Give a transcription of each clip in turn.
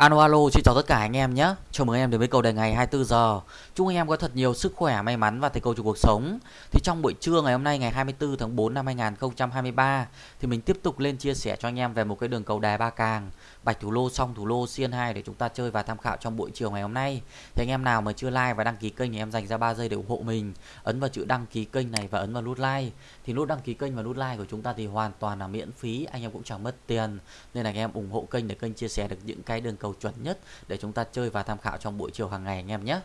Alo alo, xin chào tất cả anh em nhé. Chào mừng anh em đến với cầu đề ngày 24 giờ. Chúc anh em có thật nhiều sức khỏe, may mắn và thành công trong cuộc sống. Thì trong buổi trưa ngày hôm nay ngày 24 tháng 4 năm 2023 thì mình tiếp tục lên chia sẻ cho anh em về một cái đường cầu đề ba càng, bạch thủ lô xong thủ lô xiên 2 để chúng ta chơi và tham khảo trong buổi chiều ngày hôm nay. Thì anh em nào mà chưa like và đăng ký kênh thì em dành ra 3 giây để ủng hộ mình. Ấn vào chữ đăng ký kênh này và ấn vào nút like. Thì nút đăng ký kênh và nút like của chúng ta thì hoàn toàn là miễn phí, anh em cũng chẳng mất tiền. Nên là anh em ủng hộ kênh để kênh chia sẻ được những cái đường cầu chuẩn nhất để chúng ta chơi và tham khảo trong buổi chiều hàng ngày anh em nhé.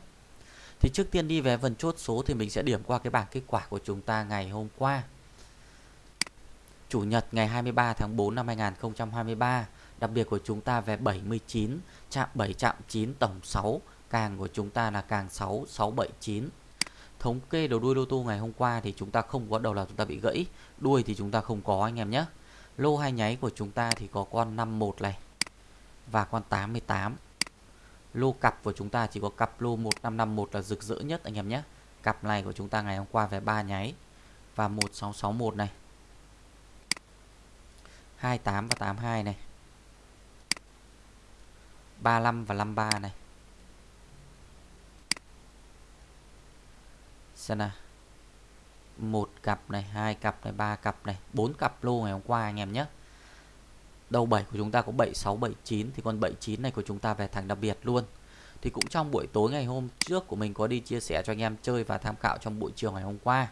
Thì trước tiên đi về phần chốt số thì mình sẽ điểm qua cái bảng kết quả của chúng ta ngày hôm qua. Chủ nhật ngày 23 tháng 4 năm 2023, đặc biệt của chúng ta về 79, chạm 7 chạm 9 tổng 6, càng của chúng ta là càng 6 679. Thống kê đầu đuôi lô tô ngày hôm qua thì chúng ta không có đầu là chúng ta bị gãy, đuôi thì chúng ta không có anh em nhé. Lô hai nháy của chúng ta thì có con 51 này và con 88 lô cặp của chúng ta chỉ có cặp lô 1551 là rực rỡ nhất, anh em nhé. Cặp này của chúng ta ngày hôm qua về 3 nháy. Và 1661 này. 28 và 82 này. 35 và 53 này. Xem nào. Một cặp này, hai cặp này, ba cặp này. Bốn cặp lô ngày hôm qua, anh em nhé đầu 7 của chúng ta có 7679 thì con 79 này của chúng ta về thằng đặc biệt luôn thì cũng trong buổi tối ngày hôm trước của mình có đi chia sẻ cho anh em chơi và tham khảo trong buổi chiều ngày hôm qua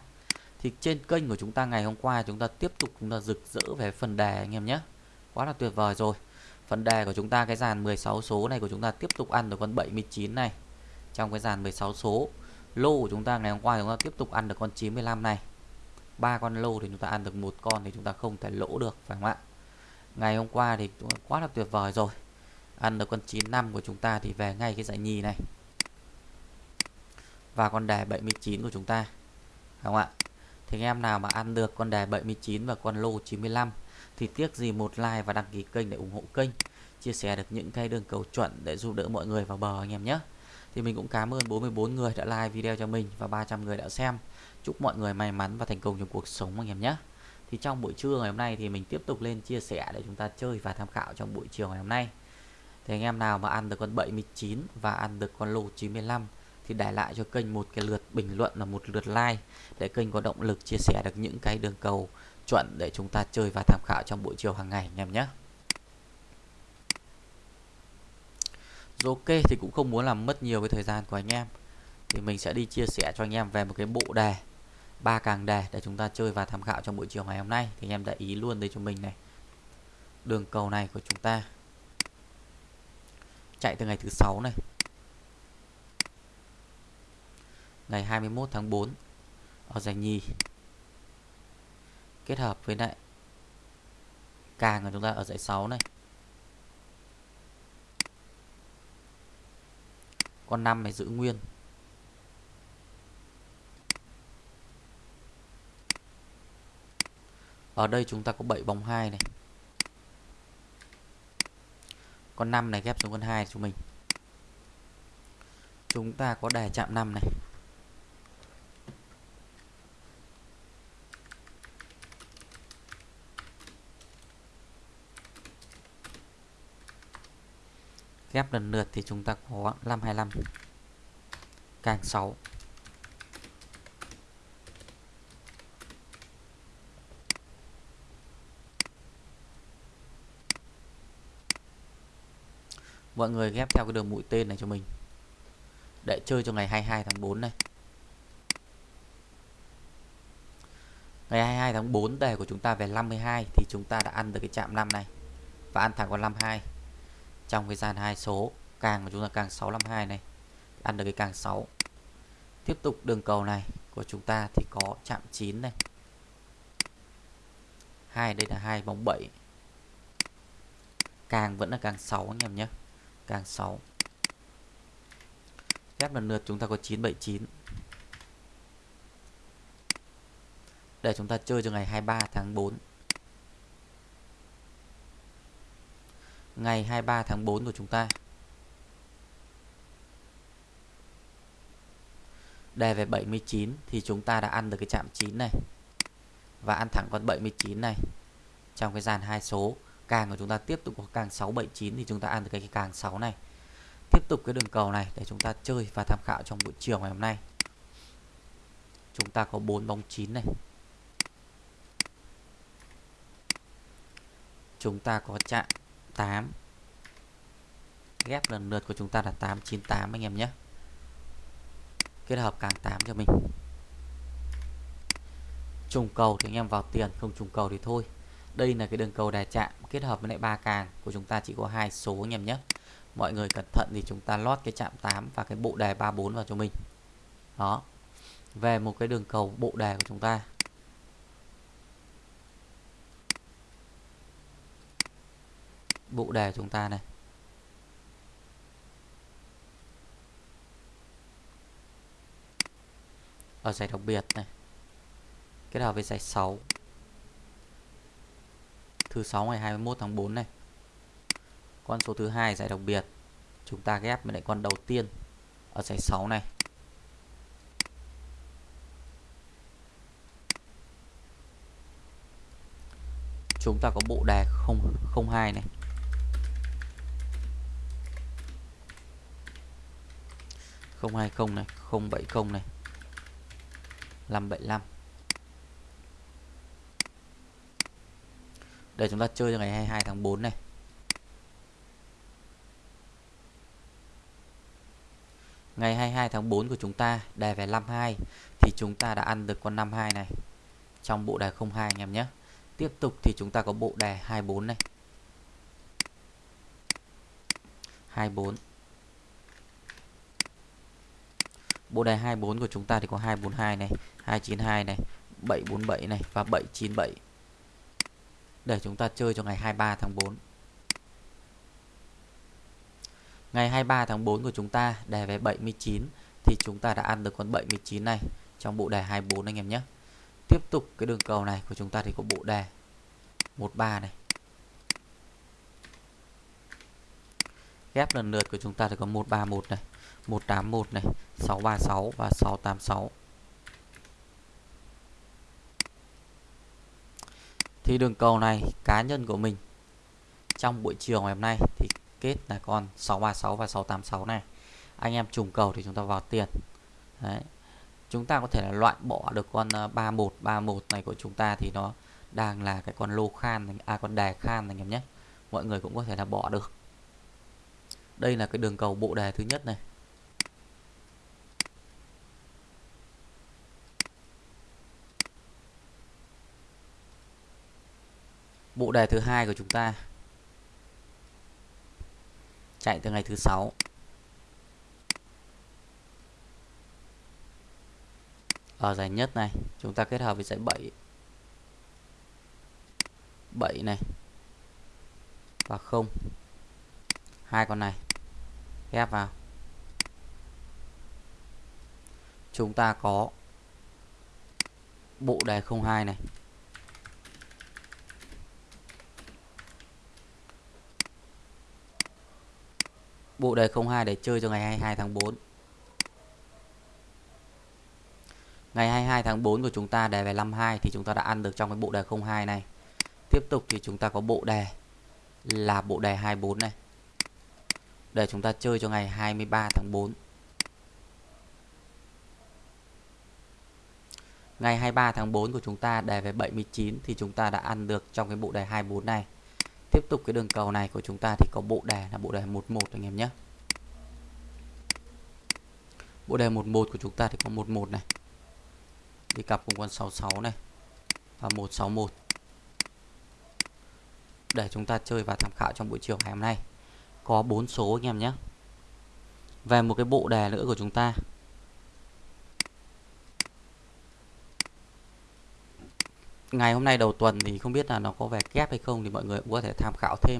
thì trên kênh của chúng ta ngày hôm qua chúng ta tiếp tục chúng ta rực rỡ về phần đề anh em nhé quá là tuyệt vời rồi phần đề của chúng ta cái dàn 16 số này của chúng ta tiếp tục ăn được con 79 này trong cái dàn 16 số lô của chúng ta ngày hôm qua chúng ta tiếp tục ăn được con 95 này ba con lô thì chúng ta ăn được một con thì chúng ta không thể lỗ được phải không ạ ngày hôm qua thì quá là tuyệt vời rồi. Ăn được con 95 của chúng ta thì về ngay cái giải nhì này. Và con đề 79 của chúng ta. Không ạ? Thì anh em nào mà ăn được con đề 79 và con lô 95 thì tiếc gì một like và đăng ký kênh để ủng hộ kênh. Chia sẻ được những cái đường cầu chuẩn để giúp đỡ mọi người vào bờ anh em nhé. Thì mình cũng cảm ơn 44 người đã like video cho mình và 300 người đã xem. Chúc mọi người may mắn và thành công trong cuộc sống anh em nhé thì trong buổi trưa ngày hôm nay thì mình tiếp tục lên chia sẻ để chúng ta chơi và tham khảo trong buổi chiều ngày hôm nay. Thì anh em nào mà ăn được con 79 và ăn được con lô 95 thì để lại cho kênh một cái lượt bình luận là một lượt like để kênh có động lực chia sẻ được những cái đường cầu chuẩn để chúng ta chơi và tham khảo trong buổi chiều hàng ngày, anh em nhé. Rồi ok, thì cũng không muốn làm mất nhiều cái thời gian của anh em. Thì mình sẽ đi chia sẻ cho anh em về một cái bộ đề ba càng đề để chúng ta chơi và tham khảo trong buổi chiều ngày hôm nay. Thì anh em để ý luôn đây cho mình này. Đường cầu này của chúng ta chạy từ ngày thứ sáu này. Ngày 21 tháng 4 ở giải nhì. Kết hợp với lại càng của chúng ta ở giải 6 này. Con 5 này giữ nguyên. Ở đây chúng ta có 7 bóng 2 này. Con 5 này ghép xuống con 2 chúng mình. Chúng ta có đề chạm 5 này. Ghép lần lượt thì chúng ta có 525 càng 6 mọi người ghép theo cái đường mũi tên này cho mình. Để chơi cho ngày 22 tháng 4 này. Ngày 22 tháng 4 đề của chúng ta về 52 thì chúng ta đã ăn được cái chạm 5 này. Và ăn thẳng con 52 trong cái gian hai số, càng của chúng ta càng 652 này. Ăn được cái càng 6 tiếp tục đường cầu này của chúng ta thì có chạm 9 này. hai đây là hai bóng 7 càng vẫn là càng 6 anh em nhé càng 6 ghép lần lượt chúng ta có 979 để chúng ta chơi cho ngày 23 tháng 4 ngày 23 tháng 4 của chúng ta. Đề về 79 thì chúng ta đã ăn được cái chạm 9 này. Và ăn thẳng con 79 này trong cái dàn hai số càng của chúng ta tiếp tục có càng 6 7 9 thì chúng ta ăn được cái, cái càng 6 này. Tiếp tục cái đường cầu này để chúng ta chơi và tham khảo trong buổi chiều ngày hôm nay. Chúng ta có 4 bóng 9 này. Chúng ta có chạm 8 ghép lần lượt của chúng ta là 898 anh em nhé. Kết hợp càng 8 cho mình. Trùng cầu thì anh em vào tiền không trùng cầu thì thôi đây là cái đường cầu đà chạm kết hợp với lại ba càng của chúng ta, chỉ có hai số anh em nhé. Mọi người cẩn thận thì chúng ta lót cái chạm 8 và cái bộ đề 34 vào cho mình. Đó. Về một cái đường cầu bộ đề của chúng ta. Bộ đề chúng ta này. Ở giải đặc biệt này. Kết hợp với giải 6 thứ 6 ngày 21 tháng 4 này. Con số thứ hai giải đặc biệt. Chúng ta ghép với lại con đầu tiên ở giải 6 này. Chúng ta có bộ đề 002 này. Không hai không này, không bảy không này. 575 Đây, chúng ta chơi cho ngày 22 tháng 4 này. Ngày 22 tháng 4 của chúng ta đề về 52 thì chúng ta đã ăn được con 52 này. Trong bộ đề 02 anh em nhé. Tiếp tục thì chúng ta có bộ đề 24 này. 24 bộ đề 24 của chúng ta thì có 242 này 292 này 747 này và 797 để chúng ta chơi cho ngày 23 tháng 4 ngày 23 tháng 4 của chúng ta đề về 79 thì chúng ta đã ăn được con 79 này trong bộ đề 24 anh em nhé. Tiếp tục cái đường cầu này của chúng ta thì có bộ đề 13 này. Ghép lần lượt của chúng ta thì có 131 này 181 này 636 và 686 thì đường cầu này cá nhân của mình. Trong buổi chiều ngày hôm nay thì kết là con 636 và 686 này. Anh em trùng cầu thì chúng ta vào tiền. Đấy. chúng ta có thể là loại bỏ được con 3131 ờ, này của chúng ta thì nó đang là cái con lô khan à con đề khan này em nhé. Mọi người cũng có thể là bỏ được. Đây là cái đường cầu bộ đề thứ nhất này bộ đề thứ hai của chúng ta. Chạy từ ngày thứ sáu. Ở giải nhất này, chúng ta kết hợp với giải 7 7 này và 0 hai con này ghép vào. Chúng ta có bộ đề 02 này. Bộ đề 02 để chơi cho ngày 22 tháng 4 ngày 22 tháng 4 của chúng ta đề về 52 thì chúng ta đã ăn được trong cái bộ đề 02 này. Tiếp tục thì chúng ta có bộ đề là bộ đề 24 này. Để chúng ta chơi cho ngày 23 tháng 4 ngày 23 tháng 4 của chúng ta đề về 79 thì chúng ta đã ăn được trong cái bộ đề 24 này tiếp tục cái đường cầu này của chúng ta thì có bộ đề là bộ đề 11 anh em nhé. Bộ đề 11 của chúng ta thì có 11 này. Đi cặp cùng con 66 này và 161 để chúng ta chơi và tham khảo trong buổi chiều ngày hôm nay. Có bốn số anh em nhé. Về một cái bộ đề nữa của chúng ta. Ngày hôm nay đầu tuần thì không biết là nó có vẻ kép hay không thì mọi người cũng có thể tham khảo thêm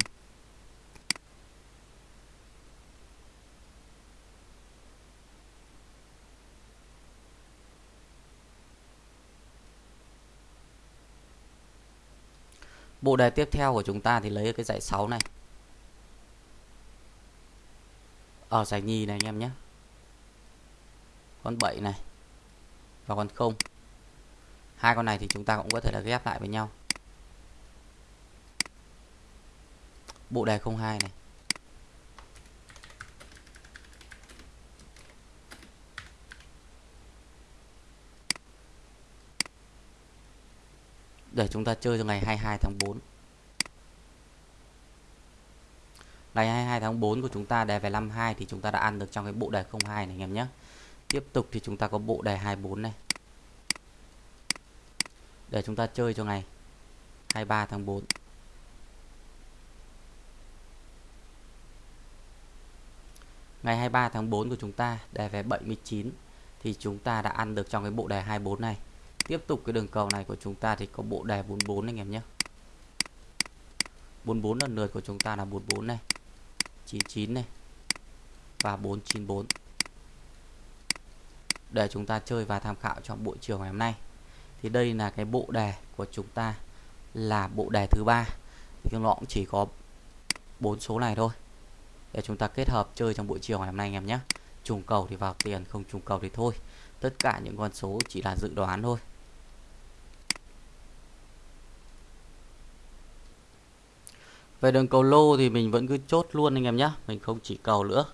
Bộ đề tiếp theo của chúng ta thì lấy cái dạy 6 này. Ở giải nhì này anh em nhé. Con 7 này. Và con 0 hai con này thì chúng ta cũng có thể là ghép lại với nhau. Bộ đề 02 này. Để chúng ta chơi cho ngày 22 tháng 4 ngày 22 tháng 4 của chúng ta đề về 52 thì chúng ta đã ăn được trong cái bộ đề 02 này, anh em nhé. Tiếp tục thì chúng ta có bộ đề 24 này để chúng ta chơi cho ngày 23 tháng 4 ngày 23 tháng 4 của chúng ta, đề về 79 thì chúng ta đã ăn được trong cái bộ đề 24 này. Tiếp tục cái đường cầu này của chúng ta thì có bộ đề 44 anh em nhé. 44 lần lượt của chúng ta là 44 này 99 này, và 494 để chúng ta chơi và tham khảo trong buổi chiều ngày hôm nay thì đây là cái bộ đề của chúng ta là bộ đề thứ ba. Thì nó cũng chỉ có bốn số này thôi. Để chúng ta kết hợp chơi trong buổi chiều ngày hôm nay anh em nhé. Trùng cầu thì vào tiền, không trùng cầu thì thôi. Tất cả những con số chỉ là dự đoán thôi. Về đường cầu lô thì mình vẫn cứ chốt luôn anh em nhé. Mình không chỉ cầu nữa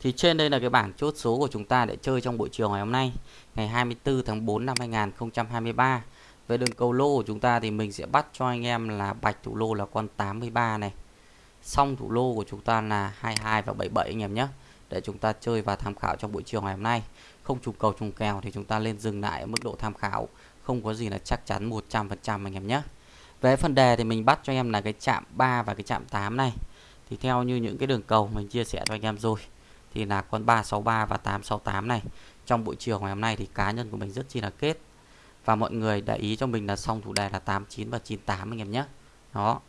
thì trên đây là cái bảng chốt số của chúng ta để chơi trong buổi chiều ngày hôm nay, ngày 24 tháng 4 năm 2023 về đường cầu lô của chúng ta thì mình sẽ bắt cho anh em là bạch thủ lô là con 83 này xong thủ lô của chúng ta là 22 và 77 anh em nhé, để chúng ta chơi và tham khảo trong buổi chiều ngày hôm nay. Không trùng cầu trùng kèo thì chúng ta lên dừng lại ở mức độ tham khảo, không có gì là chắc chắn 100% anh em nhé. Về phần đề thì mình bắt cho em là cái chạm 3 và cái chạm 8 này. Thì theo như những cái đường cầu mình chia sẻ cho anh em rồi thì là con 363 và 868 này. Trong buổi chiều ngày hôm nay thì cá nhân của mình rất chi là kết. Và mọi người để ý cho mình là xong thủ đề là 89 và 98 anh em nhé. Đó.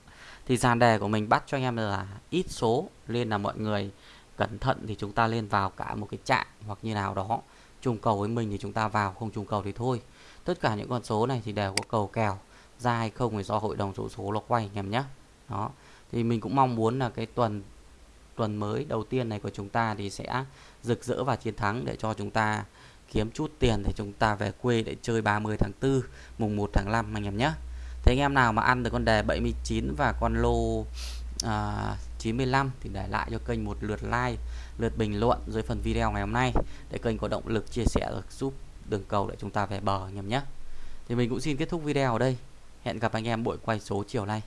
Thì dàn đề của mình bắt cho anh em là ít số, nên là mọi người cẩn thận thì chúng ta lên vào cả một cái trạng hoặc như nào đó. Trùng cầu với mình thì chúng ta vào, không trùng cầu thì thôi. Tất cả những con số này thì đều có cầu kèo, ra hay không thì do hội đồng số số nó quay anh em nhé. Đó. Thì mình cũng mong muốn là cái tuần tuần mới đầu tiên này của chúng ta thì sẽ rực rỡ và chiến thắng để cho chúng ta kiếm chút tiền để chúng ta về quê để chơi 30 tháng 4 mùng 1 tháng 5 anh em nhé Thế anh em nào mà ăn được con đề 79 và con lô à, 95 thì để lại cho kênh một lượt like, lượt bình luận dưới phần video ngày hôm nay để kênh có động lực chia sẻ được giúp đường cầu để chúng ta về bờ anh em nhé. Thì mình cũng xin kết thúc video ở đây. Hẹn gặp anh em buổi quay số chiều nay.